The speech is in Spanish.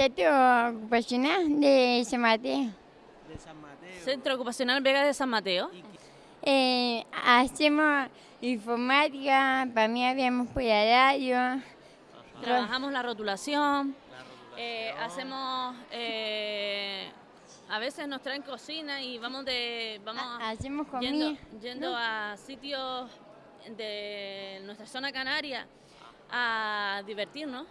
Centro Ocupacional de San Mateo. De San Mateo. Centro Ocupacional Vega de San Mateo. Eh, hacemos informática, para mí habíamos por radio. Trabajamos la rotulación. eh, hacemos... eh, a veces nos traen cocina y vamos de... Vamos Hacemos comida. yendo, yendo ¿no? a sitios de nuestra zona canaria a divertirnos.